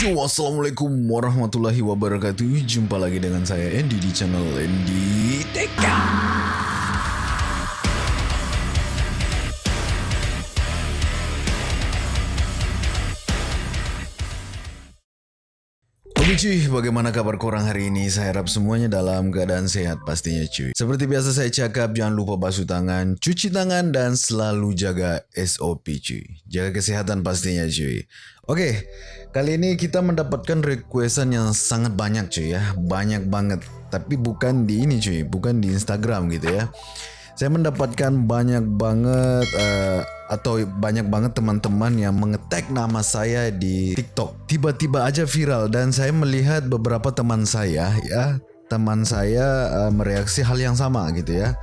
Yo, assalamualaikum warahmatullahi wabarakatuh. Jumpa lagi dengan saya Andy di channel Andy Teka. Oke cuy, bagaimana kabar korang hari ini? Saya harap semuanya dalam keadaan sehat pastinya cuy. Seperti biasa saya cakap, jangan lupa basuh tangan, cuci tangan, dan selalu jaga SOP cuy. Jaga kesehatan pastinya cuy. Oke, kali ini kita mendapatkan requestan yang sangat banyak cuy ya. Banyak banget. Tapi bukan di ini cuy, bukan di Instagram gitu ya. Saya mendapatkan banyak banget uh, atau banyak banget teman-teman yang mengetek nama saya di TikTok. Tiba-tiba aja viral dan saya melihat beberapa teman saya ya, teman saya uh, mereaksi hal yang sama gitu ya.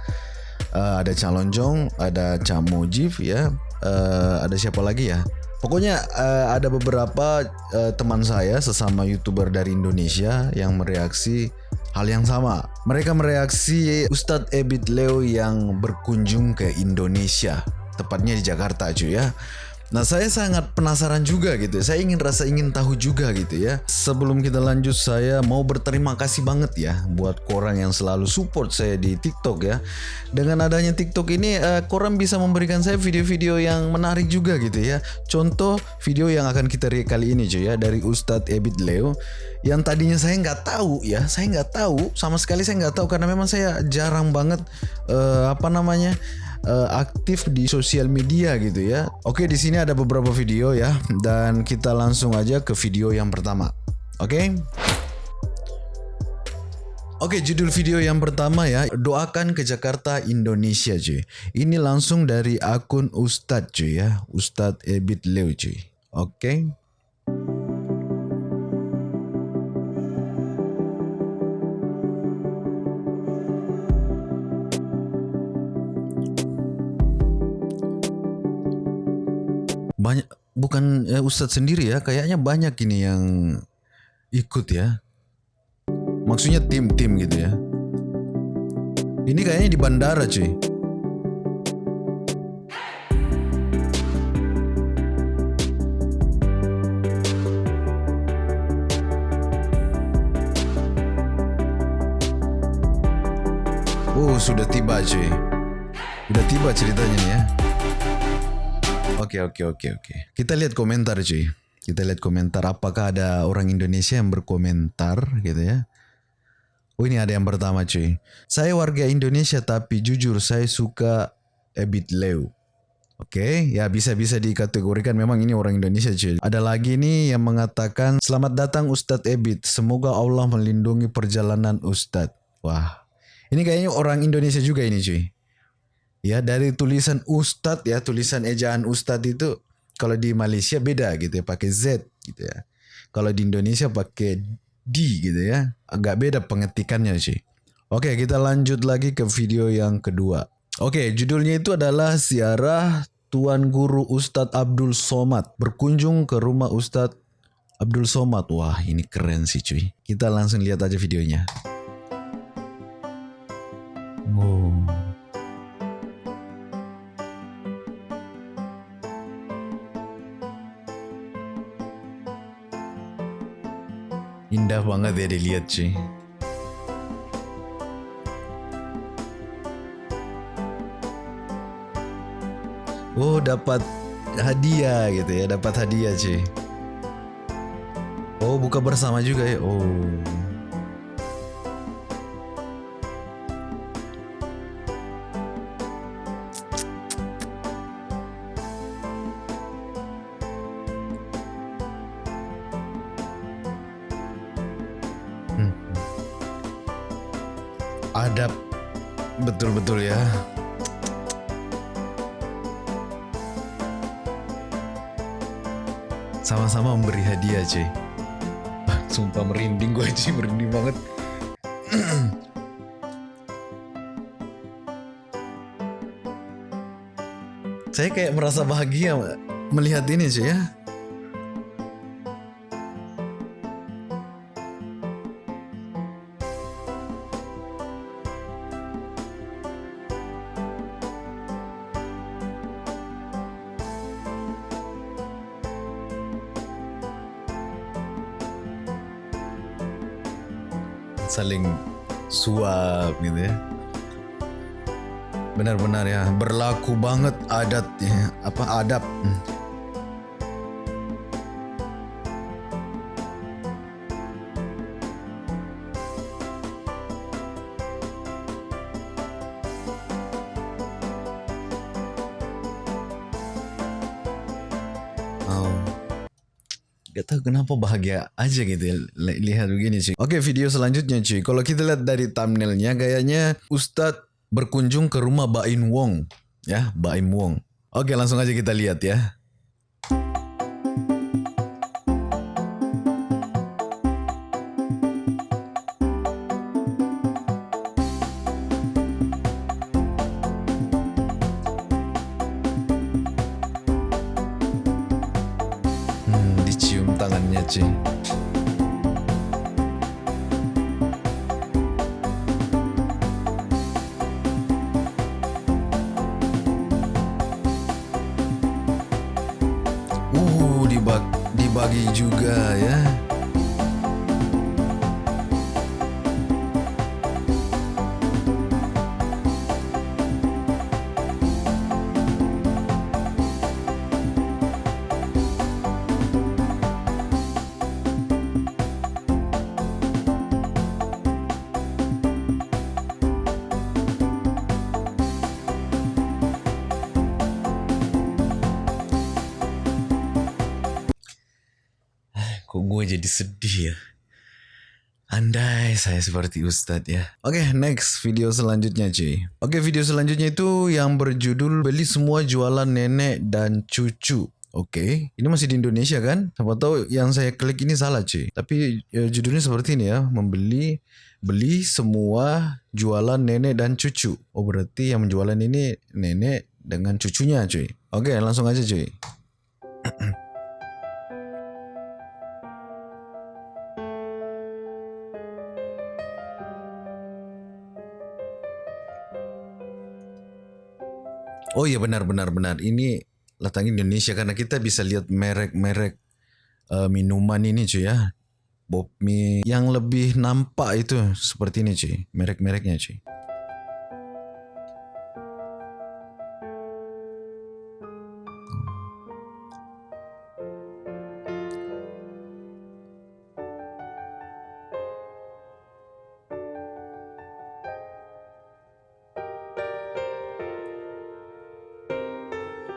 Uh, ada Calonjong, ada Camojif ya, uh, ada siapa lagi ya? Pokoknya uh, ada beberapa uh, teman saya sesama youtuber dari Indonesia yang mereaksi hal yang sama. Mereka mereaksi Ustadz Ebit Leo yang berkunjung ke Indonesia, tepatnya di Jakarta cuy ya. Nah saya sangat penasaran juga gitu. Saya ingin rasa ingin tahu juga gitu ya. Sebelum kita lanjut saya mau berterima kasih banget ya Buat korang yang selalu support saya di TikTok ya. Dengan adanya TikTok ini uh, Korang bisa memberikan saya video-video yang menarik juga gitu ya. Contoh video yang akan kita lihat kali ini cuy ya Dari Ustadz Ebit Leo. Yang tadinya saya nggak tahu ya Saya nggak tahu Sama sekali saya nggak tahu. Karena memang saya jarang banget uh, Apa namanya uh, aktif di sosial media gitu ya. Oke, di sini ada beberapa video ya dan kita langsung aja ke video yang pertama. Oke. Oke, judul video yang pertama ya, doakan ke Jakarta Indonesia cuy. Ini langsung dari akun Ustadz cuy ya, Ustadz Ebit Leo cuy. Oke. Banyak bukan ya, Ustadz sendiri ya kayaknya banyak ini yang ikut ya. Maksudnya tim-tim gitu ya. Ini kayaknya di bandara cuy. Oh sudah tiba cuy. Udah tiba ceritanya ya Oke oke oke oke. Kita lihat komentar cuy. Kita lihat komentar apakah ada orang Indonesia yang berkomentar gitu ya. Oh ini ada yang pertama cuy. Saya warga Indonesia tapi jujur saya suka Ebit Leo. Oke, okay, ya bisa-bisa dikategorikan memang ini orang Indonesia cuy. Ada lagi nih yang mengatakan selamat datang Ustadz Ebit. Semoga Allah melindungi perjalanan Ustadz. Wah, ini kayaknya orang Indonesia juga ini cuy. Ya dari tulisan Ustadz ya tulisan ejaan Ustadz itu kalau di Malaysia beda gitu ya pakai Z gitu ya. Kalau di Indonesia pakai D gitu ya. Agak beda pengetikannya sih. Oke kita lanjut lagi ke video yang kedua. Oke judulnya itu adalah siarah Tuan Guru Ustadz Abdul Somad berkunjung ke rumah Ustadz Abdul Somad. Wah ini keren sih cuy. Kita langsung lihat aja videonya. Oh. Ya dilihat cuy. Oh dapat hadiah gitu ya, dapat hadiah cuy. Oh buka bersama juga ya. Oh. saya kayak merasa bahagia melihat ini sih ya. saling suap gitu ya Benar-benar ya berlaku banget adat ya, apa adab. Hmm. Oh. Gak tahu kenapa bahagia aja gitu ya li- lihat begini cuy. Oke video selanjutnya cuy. Kalau kita lihat dari thumbnailnya gayanya Ustadz berkunjung ke rumah Baim Wong. Ya Baim Wong. Oke langsung aja kita lihat ya. Hmm, dicium tangannya cuy. Jadi sedih ya? Andai saya seperti Ustadz ya. Oke, next video selanjutnya cuy. Oke, video selanjutnya itu yang berjudul beli semua jualan nenek dan cucu. Oke, ini masih di Indonesia kan? Siapa tahu yang saya klik ini salah cuy. Tapi ya, judulnya seperti ini ya, membeli beli semua jualan nenek dan cucu. Oh berarti yang menjualan ini nenek dengan cucunya cuy. Oke, langsung aja cuy. Oh iya benar benar benar. Ini letaknya Indonesia karena kita bisa lihat merek-merek eh, minuman ini cuy ya. Bob mie yang lebih nampak itu seperti ini cuy. Merek-mereknya cuy.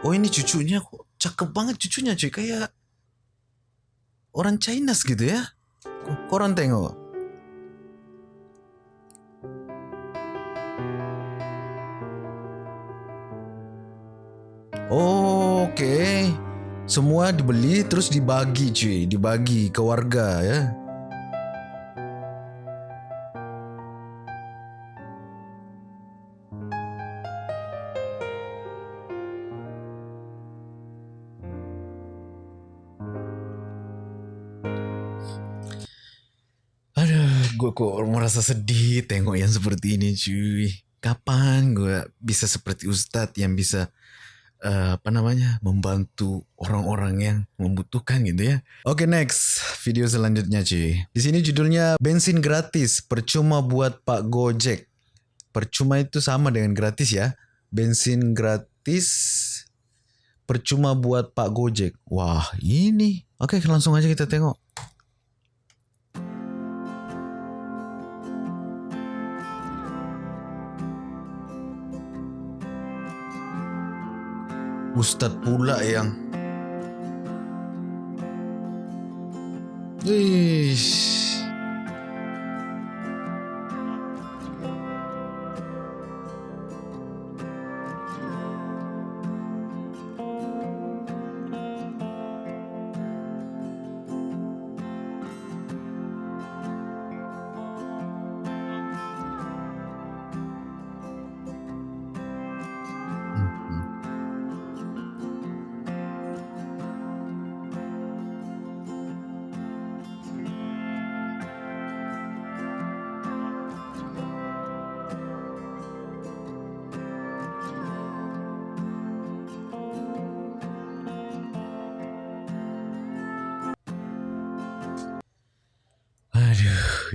Oh ini cucunya kok cakep banget cucunya cuy kayak orang Chinese gitu ya. Ko- Koran tengok. Oh, Oke. Semua dibeli terus dibagi cuy, dibagi ke warga ya. Gue kok merasa sedih tengok yang seperti ini cuy. Kapan gue bisa seperti Ustadz yang bisa eh, apa namanya membantu orang-orang yang membutuhkan gitu ya. Oke next video selanjutnya cuy. Di sini judulnya bensin gratis percuma buat Pak Gojek. Percuma itu sama dengan gratis ya. Bensin gratis percuma buat Pak Gojek. Wah ini. Oke langsung aja kita tengok. Ustadz pula yang Ish.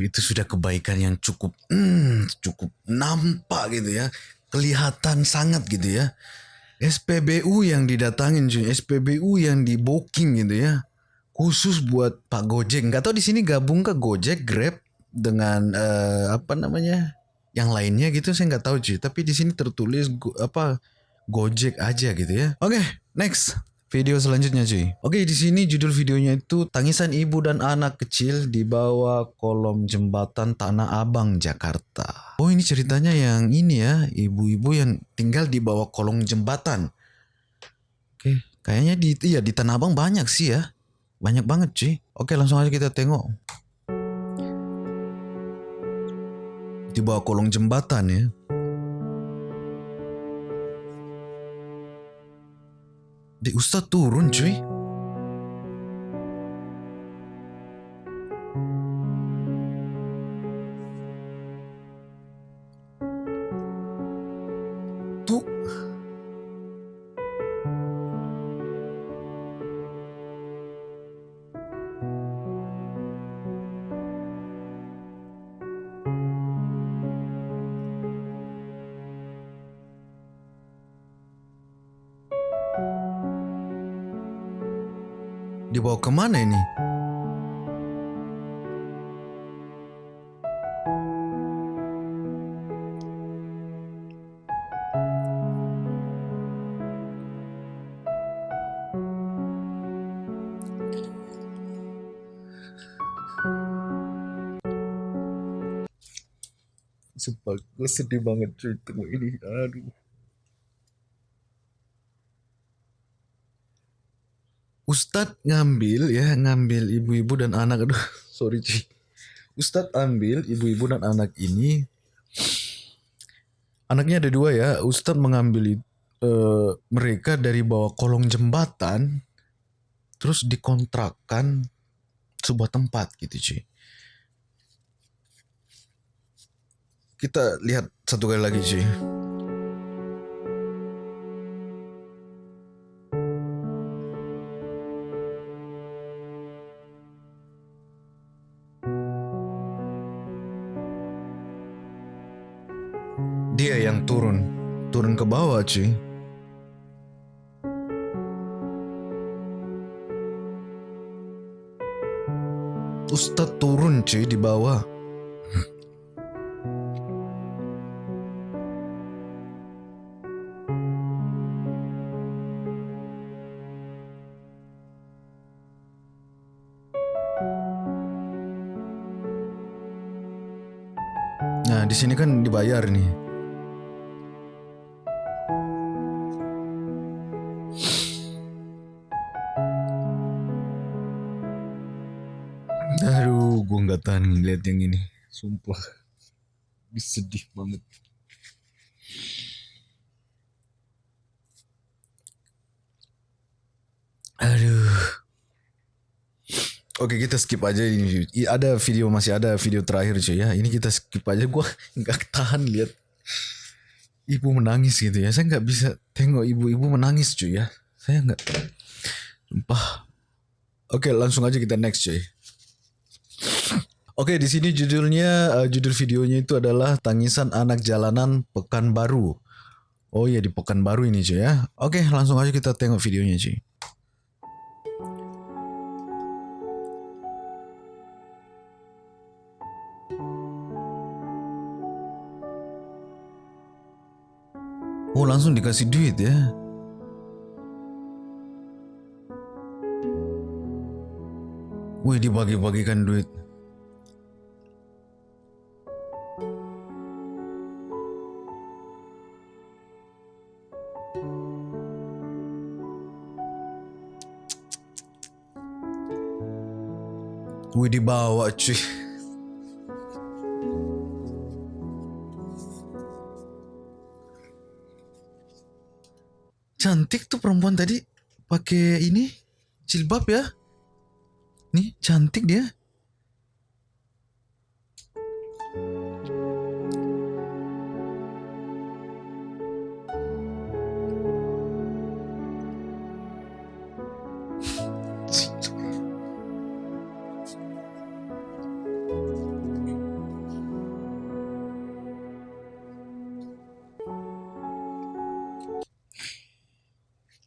Itu sudah kebaikan yang cukup, hmm, cukup nampak gitu ya, kelihatan sangat gitu ya. SPBU yang didatangin cuy, SPBU yang di booking gitu ya, khusus buat Pak Gojek. Gak tau di sini gabung ke Gojek, Grab dengan uh, apa namanya, yang lainnya gitu saya nggak tahu cuy. Tapi di sini tertulis apa Gojek aja gitu ya. Oke, okay, next. Video selanjutnya cuy. Oke di sini judul videonya itu tangisan ibu dan anak kecil di bawah kolom jembatan Tanah Abang Jakarta. Oh ini ceritanya yang ini ya ibu-ibu yang tinggal di bawah kolong jembatan. Oke kayaknya di iya di Tanah Abang banyak sih ya. Banyak banget cuy. Oke langsung aja kita tengok. Di bawah kolong jembatan ya. Ustadz turun cuy. Dibawa ke mana ini? Sumpah gue sedih banget cerita ini Aduh Ustadz ngambil ya ngambil ibu-ibu dan anak aduh sorry Ci. Ustadz ambil ibu-ibu dan anak ini anaknya ada dua ya Ustadz mengambil uh, mereka dari bawah kolong jembatan terus dikontrakkan sebuah tempat gitu Ci. Kita lihat satu kali lagi Ci. Bawah cuy. Ustadz turun cuy di bawah. Nah, di sini kan dibayar nih. Tahan ngeliat yang ini. Sumpah, sedih banget. Aduh. Oke kita skip aja ini. Ada video masih ada video terakhir cuy ya. Ini kita skip aja. Gue nggak tahan lihat ibu menangis gitu ya. Saya nggak bisa tengok ibu-ibu menangis cuy ya. Saya nggak. Sumpah. Oke langsung aja kita next cuy. Oke, di sini judulnya uh, judul videonya itu adalah Tangisan Anak Jalanan Pekanbaru. Oh iya di Pekanbaru ini cuy ya. Oke, langsung aja kita tengok videonya cuy. Oh, langsung dikasih duit ya. Wih, dibagi-bagikan duit. Wih dibawa cuy. Cantik tuh perempuan tadi pakai ini jilbab ya. Nih cantik dia.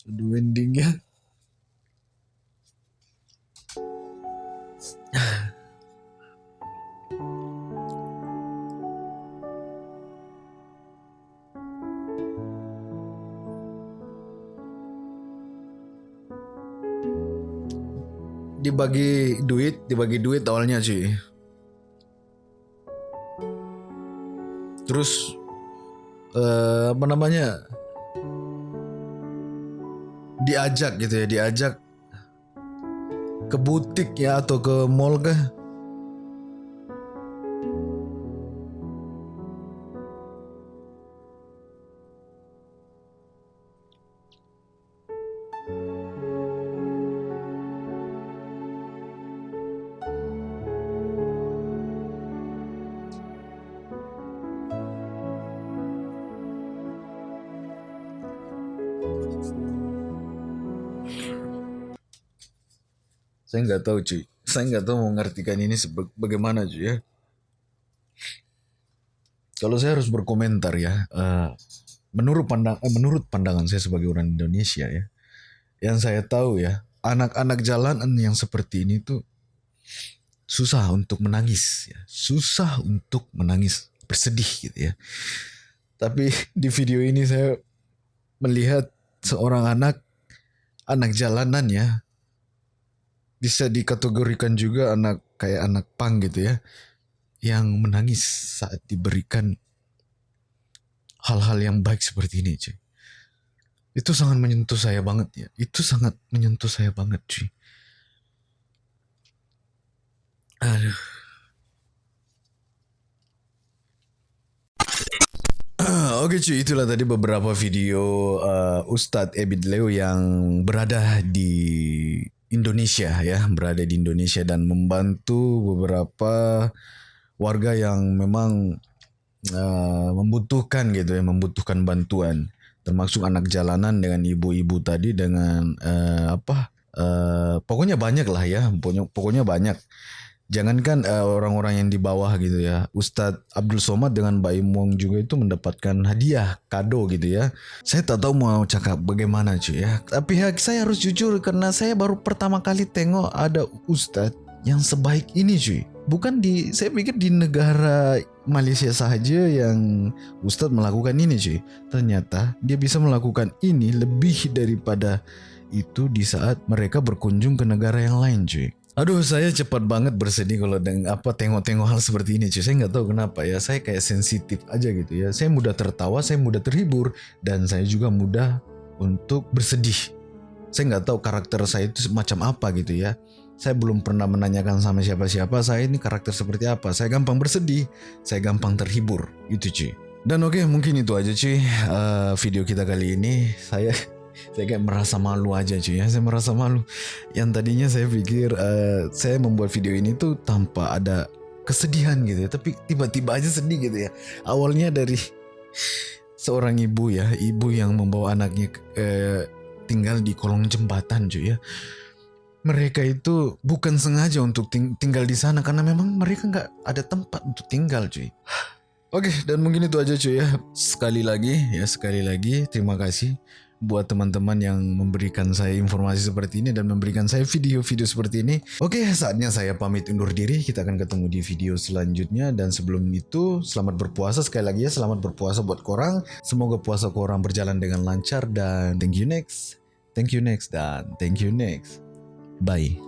ending ya, dibagi duit, dibagi duit awalnya sih. Terus eh, apa namanya? Diajak gitu ya, diajak ke butik ya atau ke mall kah? Saya nggak tahu cuy. Saya nggak tahu mau ini bagaimana cuy ya. Kalau saya harus berkomentar ya, eh, menurut pandang, eh, menurut pandangan saya sebagai orang Indonesia ya, yang saya tahu ya, anak-anak jalanan yang seperti ini tuh susah untuk menangis, ya. susah untuk menangis, bersedih gitu ya. Tapi di video ini saya melihat seorang anak, anak jalanan ya, bisa dikategorikan juga anak kayak anak pang gitu ya yang menangis saat diberikan hal-hal yang baik seperti ini cuy. Itu sangat menyentuh saya banget ya. Itu sangat menyentuh saya banget cuy. Aduh. Oke cuy, itulah tadi beberapa video uh, Ustadz Ebit Leo yang berada di Indonesia ya, berada di Indonesia dan membantu beberapa warga yang memang uh, membutuhkan gitu ya, membutuhkan bantuan, termasuk anak jalanan dengan ibu-ibu tadi dengan uh, apa? Uh, pokoknya banyak lah ya, pokoknya, pokoknya banyak. Jangankan uh, orang-orang yang di bawah gitu ya, Ustadz Abdul Somad dengan Mbak Imong juga itu mendapatkan hadiah kado gitu ya. Saya tak tahu mau cakap bagaimana cuy ya. Tapi ya, saya harus jujur karena saya baru pertama kali tengok ada Ustadz yang sebaik ini cuy. Bukan di, saya pikir di negara Malaysia saja yang Ustadz melakukan ini cuy. Ternyata dia bisa melakukan ini lebih daripada itu di saat mereka berkunjung ke negara yang lain cuy. Aduh, saya cepat banget bersedih kalau dengan apa tengok-tengok hal seperti ini, cuy. Saya nggak tahu kenapa ya. Saya kayak sensitif aja gitu ya. Saya mudah tertawa, saya mudah terhibur, dan saya juga mudah untuk bersedih. Saya nggak tahu karakter saya itu semacam apa gitu ya. Saya belum pernah menanyakan sama siapa-siapa saya ini karakter seperti apa. Saya gampang bersedih, saya gampang terhibur, itu cuy. Dan oke, mungkin itu aja cuy uh, video kita kali ini. Saya saya kayak merasa malu aja cuy. Ya saya merasa malu. Yang tadinya saya pikir uh, saya membuat video ini tuh tanpa ada kesedihan gitu ya. Tapi tiba-tiba aja sedih gitu ya. Awalnya dari seorang ibu ya ibu yang membawa anaknya uh, tinggal di kolong jembatan cuy ya. Mereka itu bukan sengaja untuk ting tinggal di sana karena memang mereka nggak ada tempat untuk tinggal cuy. Oke, dan mungkin itu aja cuy ya. Sekali lagi ya, sekali lagi terima kasih buat teman-teman yang memberikan saya informasi seperti ini dan memberikan saya video-video seperti ini. Oke, saatnya saya pamit undur diri. Kita akan ketemu di video selanjutnya dan sebelum itu selamat berpuasa sekali lagi ya, selamat berpuasa buat korang. Semoga puasa korang berjalan dengan lancar dan thank you next. Thank you next dan thank you next. Bye.